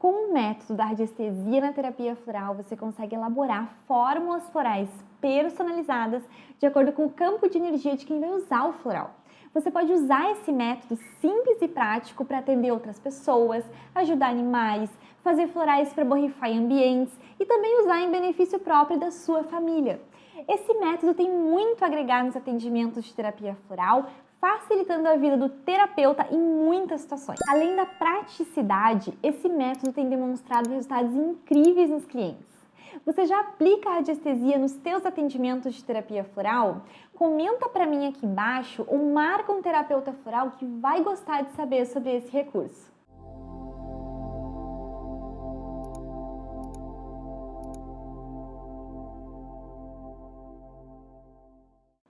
Com o método da radiestesia na terapia floral, você consegue elaborar fórmulas florais personalizadas de acordo com o campo de energia de quem vai usar o floral. Você pode usar esse método simples e prático para atender outras pessoas, ajudar animais, fazer florais para borrifar em ambientes e também usar em benefício próprio da sua família. Esse método tem muito a agregar nos atendimentos de terapia floral, facilitando a vida do terapeuta em muitas situações. Além da praticidade, esse método tem demonstrado resultados incríveis nos clientes. Você já aplica a radiestesia nos teus atendimentos de terapia floral? Comenta para mim aqui embaixo ou marca um terapeuta floral que vai gostar de saber sobre esse recurso.